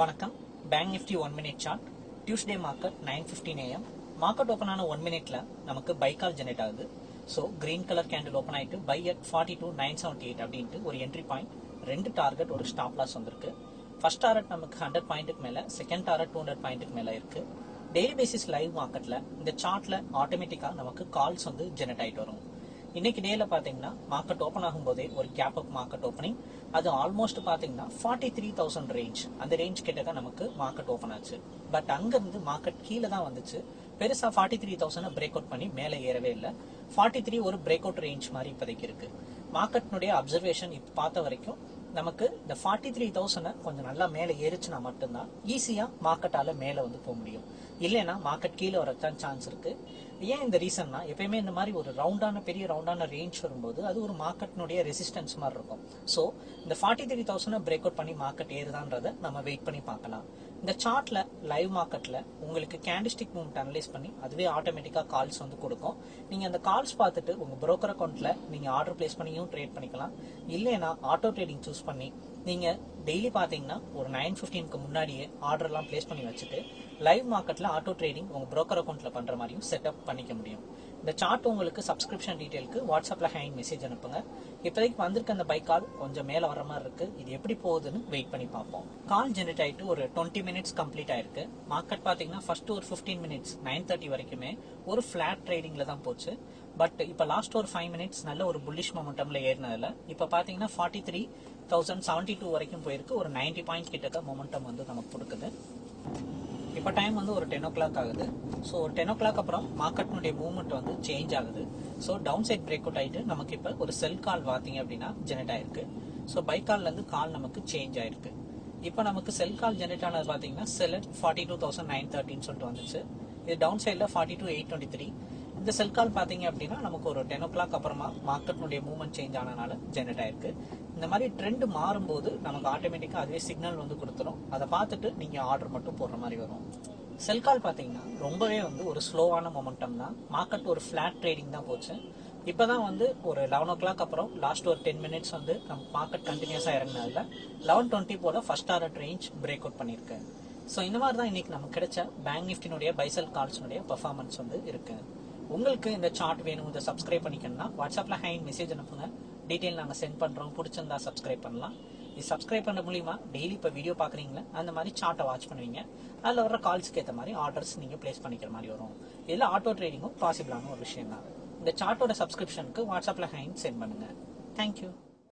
வணக்கம். Bank Nifty one minute chart Tuesday market nine fifteen AM market open ஆன one மினிட்ல நமக்கு buy call generate ஆகுது. So green colour candle open ஆயிட்டு buy at forty two nine seventy eight அப்படின்ட்டு ஒரு entry point ரெண்டு target ஒரு stop loss வந்திருக்கு. ஃபர்ஸ்ட் டார்கெட் நமக்கு ஹண்ட்ரட் பாயிண்ட்டுக்கு மேலே செகண்ட் டார்கெட் டூ ஹண்ட்ரட் பாயிண்ட்டுக்கு மேலே இருக்கு. டெய்லி பேசிஸ் லைவ் மார்க்கெட்ல இந்த சார்ட்ல ஆட்டோமேட்டிக்காக நமக்கு கால்ஸ் வந்து ஜெனரேட் ஆகிட்டு வரும். இன்னைக்கு டேல பாத்தீங்கன்னா மார்க்கெட் ஓபன் ஆகும்போதே ஒரு கேப் அப் மார்க்கெட் ஓப்பனிங் அது ஆல்மோஸ்ட் பாத்தீங்கன்னா ஃபார்ட்டி த்ரீ தௌசண்ட் ரேஞ்ச் அந்த ரேஞ்ச் கிட்ட தான் நமக்கு மார்க்கெட் ஓப்பன் ஆச்சு. பட் அங்க இருந்து மார்க்கெட் கீழே தான் வந்துச்சு. பெருசா forty three thousand break out பண்ணி மேலே ஏறவே இல்லை. ஃபார்ட்டி த்ரீ ஒரு பிரேக் அவுட் ரேஞ்ச் மாதிரி இப்போதைக்கு இருக்கு. மார்க்கெட்னுடைய அப்சர்வேஷன் இப்போ பார்த்த வரைக்கும் நமக்கு இந்த ஃபார்ட்டி த்ரீ தௌசண்ட் கொஞ்சம் நல்லா மேலே ஏறிச்சுனா மட்டும்தான் ஈஸியாக மார்க்கெட்டால் மேலே வந்து போக முடியும். இல்லைன்னா மார்க்கெட் கீழே வரத்தான் சான்ஸ் இருக்குது ஏன் இந்த ரீசன்னா எப்பயுமே இந்த மாதிரி ஒரு ரவுண்டான பெரிய ரவுண்டான ரேஞ்ச் வரும்போது அது ஒரு மார்க்கெட்னுடைய ரெசிஸ்டன்ஸ் மாதிரி இருக்கும். ஸோ இந்த forty three thousand break out பண்ணி மார்க்கெட் ஏறுதான்றதை நம்ம வெயிட் பண்ணி பார்க்கலாம். இந்த சார்ட்ல லைவ் மார்க்கெட்ல உங்களுக்கு கேண்டிஸ்டிக் மூவ்மெண்ட் அனலைஸ் பண்ணி அதுவே ஆட்டோமேட்டிக்கா கால்ஸ் வந்து கொடுக்கும். நீங்க அந்த கால்ஸ் பார்த்துட்டு உங்க புரோக்கர் அக்கௌண்ட்ல நீங்க ஆர்டர் பிளேஸ் பண்ணியும் ட்ரேட் பண்ணிக்கலாம். இல்லைன்னா ஆட்டோ ட்ரேடிங் சூஸ் பண்ணி நீங்க டெய்லி பாத்தீங்கன்னா ஒரு நைன் பிப்டீனுக்கு முன்னாடியே ஆர்டர் எல்லாம் பிளேஸ் பண்ணி வச்சுட்டு லைவ் மார்க்கெட்ல ஆட்டோ ட்ரேடிங் உங்க புரோக்கர் அக்கௌண்ட்ல பண்ற மாதிரியும் செட்டப் பண்ணிக்க முடியும். இந்த சார்ட் உங்களுக்கு சப்ஸ்கிரிப்ஷன் டீடைலுக்கு வாட்ஸ்அப்பில் ஹேண்ட் மெசேஜ் அனுப்புங்க. இப்போதைக்கு வந்திருக்க அந்த பைக் கால் கொஞ்சம் மேலே வர மாதிரி இருக்கு. இது எப்படி போகுதுன்னு வெயிட் பண்ணி பார்ப்போம். கால் ஜெனரேட் ஆகிட்டு ஒரு டுவெண்ட்டி மினிட்ஸ் கம்ப்ளீட் ஆயிருக்கு. மார்க்கெட் பார்த்தீங்கன்னா ஃபர்ஸ்ட் ஒரு ஃபிஃப்டீன் மினிட்ஸ் நைன் தேர்ட்டி வரைக்குமே ஒரு ஃபிளாட் ட்ரேடிங்ல தான் போச்சு. பட் இப்போ லாஸ்ட் ஒரு ஃபைவ் மினிட்ஸ் நல்ல ஒரு புல்லிஷ் மொமெண்டம்ல ஏறினதுல இப்போ பார்த்தீங்கன்னா forty three thousand seventy two வரைக்கும் போயிருக்கு. ஒரு நைன்டி பாயிண்ட் கிட்ட மொமெண்டம் வந்து நமக்கு கொடுக்குது. இப்போ டைம் வந்து ஒரு டென் ஓ கிளாக் ஆகுது. ஸோ ஒரு டென் ஓ கிளாக் அப்புறம் மார்க்கெட்னுடைய மூவ்மெண்ட் வந்து சேஞ்ச் ஆகுது. So down side break out ஆயிட்டு நமக்கு இப்போ ஒரு செல் கால் பார்த்தீங்க அப்படின்னா ஜெனரேட் ஆயிருக்கு. ஸோ பை கால்லேருந்து கால் நமக்கு சேஞ்ச் ஆயிருக்கு. இப்போ நமக்கு செல் கால் ஜெனரேட் ஆனது பார்த்தீங்கன்னா sell forty two thousand nine தேர்ட்டின்னு சொல்லிட்டு வந்துச்சு. இது டவுன் சைடில் forty two eight twenty three இந்த செல் கால் பார்த்தீங்க அப்படின்னா நமக்கு ஒரு டென் ஓ கிளாக் அப்புறமா மார்க்கெட்னுடைய மூவ்மெண்ட் சேஞ்ச் ஆனனால ஜெனரேட் ஆயிருக்கு. இந்த மாதிரி ட்ரெண்ட் மாறும்போது நமக்கு ஆட்டோமேட்டிக்காக அதுவே சிக்னல் வந்து கொடுத்துரும். அதை பார்த்துட்டு நீங்கள் ஆர்டர் மட்டும் போடுற மாதிரி வரும். செல் கால் பார்த்தீங்கன்னா ரொம்பவே வந்து ஒரு ஸ்லோவான மொமெண்டம் தான். மார்க்கெட் ஒரு ஃப்ளாட் ட்ரேடிங் தான் போச்சு. இப்போ தான் வந்து ஒரு லெவன் ஓ கிளாக் அப்புறம் லாஸ்ட் ஒரு டென் மினிட்ஸ் வந்து நம்ம மார்க்கெட் கண்டினியூஸாக இறங்கினதில் லெவன் டுவெண்ட்டி போல் first order range break out பண்ணியிருக்கு. ஸோ இந்த மாதிரி தான் இன்னைக்கு நமக்கு கிடைச்ச பேங்க் நிஃப்டினுடைய பைசல் கால்ஸ்னுடைய பர்ஃபார்மன்ஸ் வந்து இருக்குது உங்களுக்கு இந்த சார்ட் வேணும் இதை சப்ஸ்கிரைப் பண்ணிக்கணும்னா வாட்ஸ்அப்பில் ஹேண்ட் மெசேஜ் அனுப்புங்க. டீட்டெயில் நாங்கள் சென்ட் பண்ணுறோம் பிடிச்சிருந்தா சப்ஸ்கிரைப் பண்ணலாம். இது சப்ஸ்கிரைப் பண்ண மூலிமா டெய்லி இப்போ வீடியோ பார்க்குறீங்களா? அந்த மாதிரி சார்ட்டை வாட்ச் பண்ணுவீங்க. அதில் வர கால்ஸ்க்கு ஏற்ற மாதிரி ஆர்டர்ஸ் நீங்கள் பிளேஸ் பண்ணிக்கிற மாதிரி வரும். இதில் ஆட்டோ ட்ரேடிங்கும் பாசிபிளான ஒரு விஷயம் தான் இந்த சார்ட்டோட சப்ஸ்கிரிப்ஷனுக்கு வாட்ஸ்அப்பில் ஹேண்ட் சென்ட் பண்ணுங்கள் தேங்க்யூ